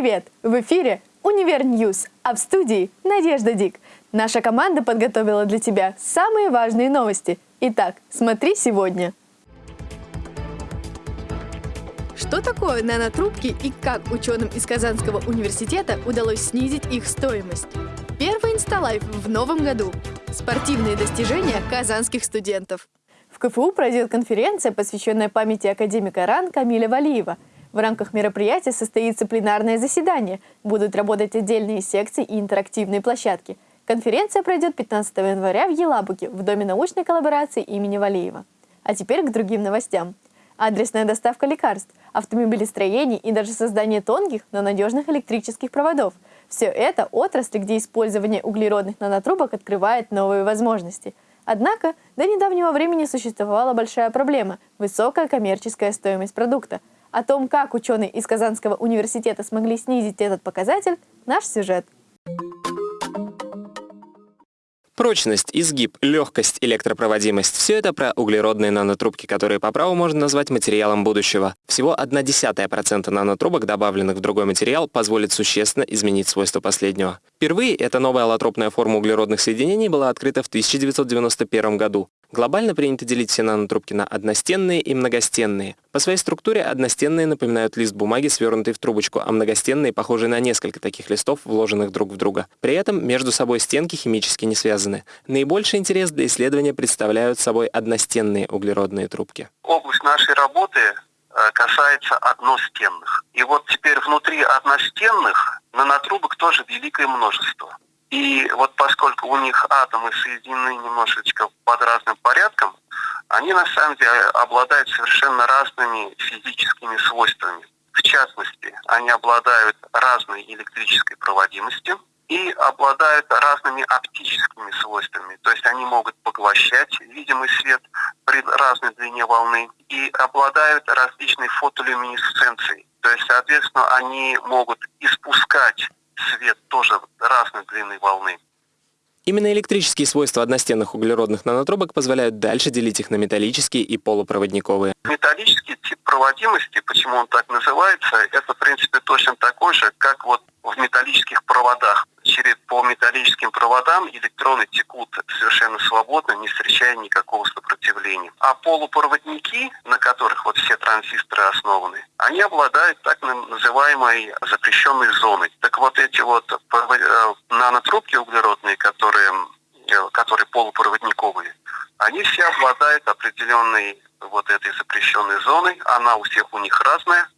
Привет! В эфире «Универ News», а в студии Надежда Дик. Наша команда подготовила для тебя самые важные новости. Итак, смотри сегодня. Что такое нанотрубки и как ученым из Казанского университета удалось снизить их стоимость? Первый InstaLive в новом году. Спортивные достижения казанских студентов. В КФУ пройдет конференция, посвященная памяти академика РАН Камиля Валиева – в рамках мероприятия состоится пленарное заседание. Будут работать отдельные секции и интерактивные площадки. Конференция пройдет 15 января в Елабуге, в Доме научной коллаборации имени Валеева. А теперь к другим новостям. Адресная доставка лекарств, автомобилестроение и даже создание тонких, но надежных электрических проводов. Все это отрасли, где использование углеродных нанотрубок открывает новые возможности. Однако до недавнего времени существовала большая проблема – высокая коммерческая стоимость продукта – о том, как ученые из Казанского университета смогли снизить этот показатель, наш сюжет. Прочность, изгиб, легкость, электропроводимость – все это про углеродные нанотрубки, которые по праву можно назвать материалом будущего. Всего 0,1% нанотрубок, добавленных в другой материал, позволит существенно изменить свойства последнего. Впервые эта новая аллотропная форма углеродных соединений была открыта в 1991 году. Глобально принято делить все нанотрубки на одностенные и многостенные. По своей структуре одностенные напоминают лист бумаги, свернутый в трубочку, а многостенные похожи на несколько таких листов, вложенных друг в друга. При этом между собой стенки химически не связаны. Наибольший интерес для исследования представляют собой одностенные углеродные трубки. Область нашей работы э, касается одностенных. И вот теперь внутри одностенных нанотрубок тоже великое множество. И вот поскольку у них атомы соединены немножечко под разным порядком, они на самом деле обладают совершенно разными физическими свойствами. В частности, они обладают разной электрической проводимостью и обладают разными оптическими свойствами. То есть они могут поглощать видимый свет при разной длине волны и обладают различной фотолюминесценцией. То есть, соответственно, они могут испускать свет тоже разной длины волны. Именно электрические свойства одностенных углеродных нанотрубок позволяют дальше делить их на металлические и полупроводниковые. Металлический тип проводимости, почему он так называется, это в принципе точно такой же, как вот в металлических проводах. Через по металлическим проводам электроны текут совершенно свободно, не встречая никакого сопротивления. А полупроводники, на которых вот все транзисторы основаны, они обладают так называемой запрещенной зоной. Так вот эти вот э, нанотрубки углеродные, которые, э, которые полупроводниковые, они все обладают определенной вот этой запрещенной зоной. Она у всех у них разная.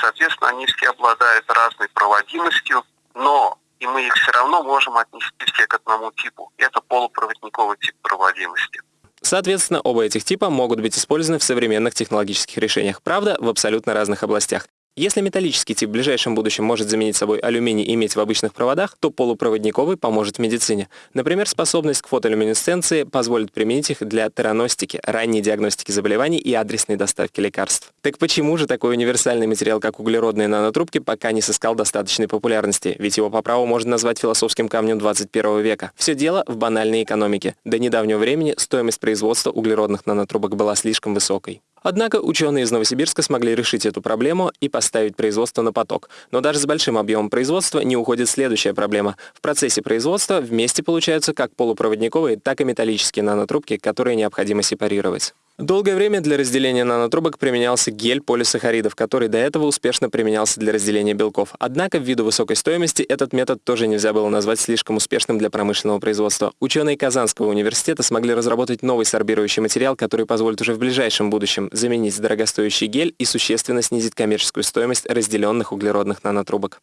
Соответственно, они все обладают разной проводимостью, но и мы их все равно можем отнести все к одному типу. Это полупроводниковый тип проводимости. Соответственно, оба этих типа могут быть использованы в современных технологических решениях, правда, в абсолютно разных областях. Если металлический тип в ближайшем будущем может заменить собой алюминий и медь в обычных проводах, то полупроводниковый поможет в медицине. Например, способность к фотолюминесценции позволит применить их для тераностики, ранней диагностики заболеваний и адресной доставки лекарств. Так почему же такой универсальный материал, как углеродные нанотрубки, пока не сыскал достаточной популярности? Ведь его по праву можно назвать философским камнем 21 века. Все дело в банальной экономике. До недавнего времени стоимость производства углеродных нанотрубок была слишком высокой. Однако ученые из Новосибирска смогли решить эту проблему и поставить производство на поток. Но даже с большим объемом производства не уходит следующая проблема. В процессе производства вместе получаются как полупроводниковые, так и металлические нанотрубки, которые необходимо сепарировать. Долгое время для разделения нанотрубок применялся гель полисахаридов, который до этого успешно применялся для разделения белков. Однако, ввиду высокой стоимости, этот метод тоже нельзя было назвать слишком успешным для промышленного производства. Ученые Казанского университета смогли разработать новый сорбирующий материал, который позволит уже в ближайшем будущем заменить дорогостоящий гель и существенно снизить коммерческую стоимость разделенных углеродных нанотрубок.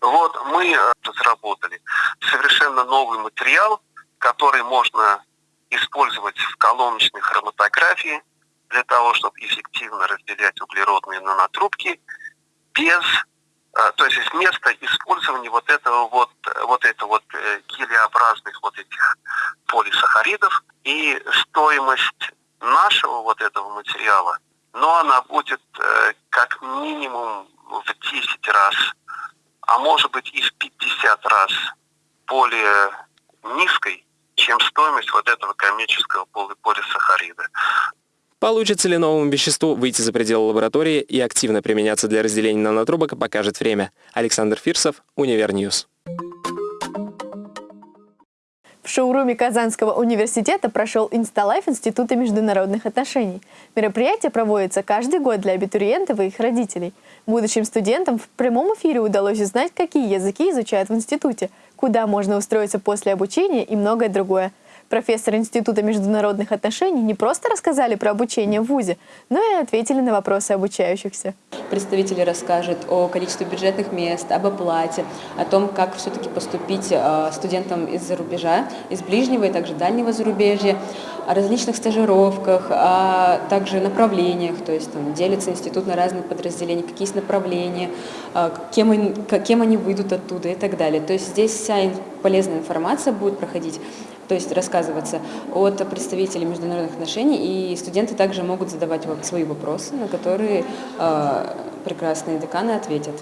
Вот мы э, разработали совершенно новый материал, который можно использовать в колоночной хроматографии для того, чтобы эффективно разделять углеродные нанотрубки без, э, то есть вместо использования вот этого вот, вот это вот э, гелеобразных вот этих полисахаридов. И стоимость нашего вот этого материала, но она будет э, как минимум в 10 раз, а может быть и в 50 раз более низкой, чем стоимость вот этого коммерческого полисахарида. Получится ли новому веществу выйти за пределы лаборатории и активно применяться для разделения нанотрубок, покажет время. Александр Фирсов, Универ News. В шоуруме Казанского университета прошел InstaLive Института международных отношений. Мероприятие проводится каждый год для абитуриентов и их родителей. Будущим студентам в прямом эфире удалось узнать, какие языки изучают в институте, куда можно устроиться после обучения и многое другое – Профессор Института международных отношений не просто рассказали про обучение в ВУЗе, но и ответили на вопросы обучающихся. Представители расскажут о количестве бюджетных мест, об оплате, о том, как все-таки поступить э, студентам из-за рубежа, из ближнего и также дальнего зарубежья, о различных стажировках, а также направлениях, то есть там делится институт на разные подразделения, какие есть направления, э, кем они, кем они выйдут оттуда и так далее. То есть здесь вся полезная информация будет проходить то есть рассказываться от представителей международных отношений, и студенты также могут задавать свои вопросы, на которые э, прекрасные деканы ответят.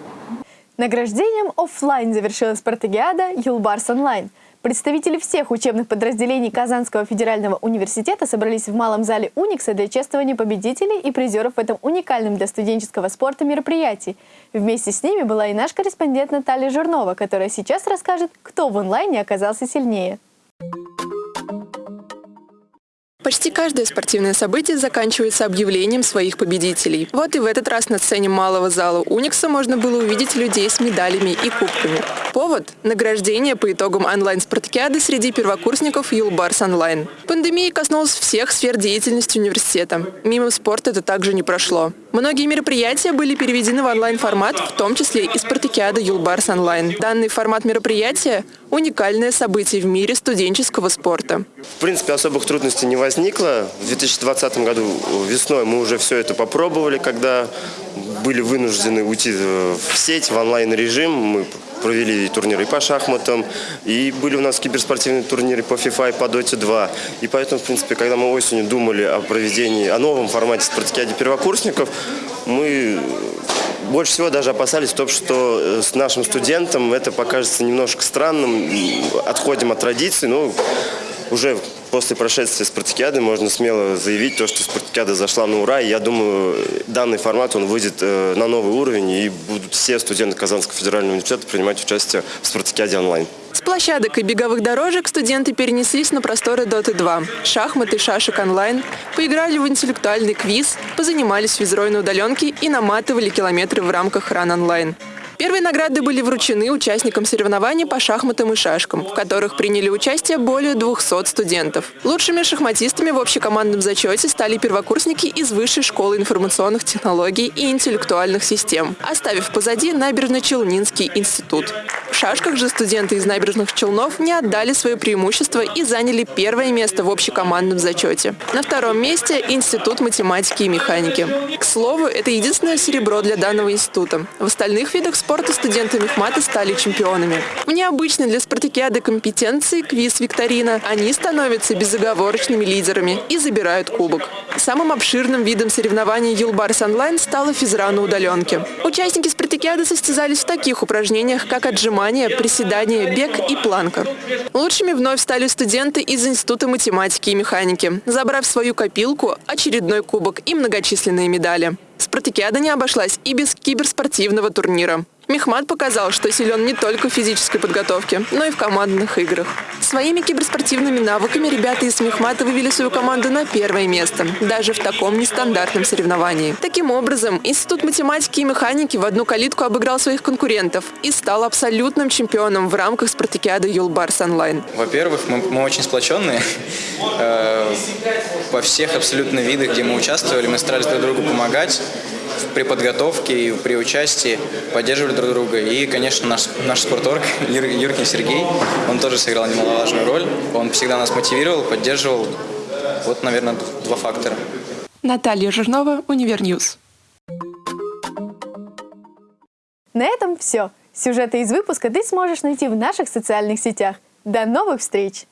Награждением офлайн завершилась спартакиада «Юлбарс онлайн». Представители всех учебных подразделений Казанского федерального университета собрались в малом зале Уникса для чествования победителей и призеров в этом уникальном для студенческого спорта мероприятии. Вместе с ними была и наш корреспондент Наталья Журнова, которая сейчас расскажет, кто в онлайне оказался сильнее. Почти каждое спортивное событие заканчивается объявлением своих победителей. Вот и в этот раз на сцене малого зала Уникса можно было увидеть людей с медалями и кубками. Повод – награждение по итогам онлайн-спартакиады среди первокурсников Юлбарс онлайн. Пандемия коснулась всех сфер деятельности университета. Мимо спорта это также не прошло. Многие мероприятия были переведены в онлайн-формат, в том числе и спартакиада Юлбарс онлайн. Данный формат мероприятия – уникальное событие в мире студенческого спорта. В принципе, особых трудностей не возникло. В 2020 году весной мы уже все это попробовали, когда были вынуждены уйти в сеть, в онлайн-режим. Мы провели турниры по шахматам, и были у нас киберспортивные турниры по FIFA и по Dota 2. И поэтому, в принципе, когда мы осенью думали о проведении, о новом формате спартакиады первокурсников, мы больше всего даже опасались того, что э, с нашим студентом это покажется немножко странным, отходим от традиций, но уже после прошествия спартакиады можно смело заявить то, что спартакиада зашла на ура. И я думаю, данный формат он выйдет э, на новый уровень, и будут все студенты Казанского федерального университета принимать участие в спартакиаде онлайн. Площадок и беговых дорожек студенты перенеслись на просторы Доты 2. Шахматы, шашек онлайн, поиграли в интеллектуальный квиз, позанимались физрой на удаленке и наматывали километры в рамках ран онлайн. Первые награды были вручены участникам соревнований по шахматам и шашкам, в которых приняли участие более 200 студентов. Лучшими шахматистами в общекомандном зачете стали первокурсники из Высшей школы информационных технологий и интеллектуальных систем, оставив позади Набережно-Челнинский институт. Шашках же студенты из набережных Челнов не отдали свое преимущество и заняли первое место в общекомандном зачете. На втором месте – Институт математики и механики. К слову, это единственное серебро для данного института. В остальных видах спорта студенты Мехмата стали чемпионами. В необычной для спартакиады компетенции квиз-викторина они становятся безоговорочными лидерами и забирают кубок. Самым обширным видом соревнований Юлбарс онлайн стала физра на удаленке. Участники спартакиады состязались в таких упражнениях, как отжимания, приседания, бег и планка. Лучшими вновь стали студенты из Института математики и механики, забрав свою копилку, очередной кубок и многочисленные медали. Спартакиада не обошлась и без киберспортивного турнира. Мехмат показал, что силен не только в физической подготовке, но и в командных играх. Своими киберспортивными навыками ребята из Мехмата вывели свою команду на первое место, даже в таком нестандартном соревновании. Таким образом, Институт математики и механики в одну калитку обыграл своих конкурентов и стал абсолютным чемпионом в рамках спартакиады Юлбарс онлайн. Во-первых, мы, мы очень сплоченные. Э, во всех абсолютно видах, где мы участвовали, мы старались друг другу помогать при подготовке и при участии поддерживали друг друга. И, конечно, наш, наш спорторг Юр, Юркин Сергей, он тоже сыграл немаловажную роль. Он всегда нас мотивировал, поддерживал. Вот, наверное, два фактора. Наталья Жирнова, Универ News. На этом все. Сюжеты из выпуска ты сможешь найти в наших социальных сетях. До новых встреч!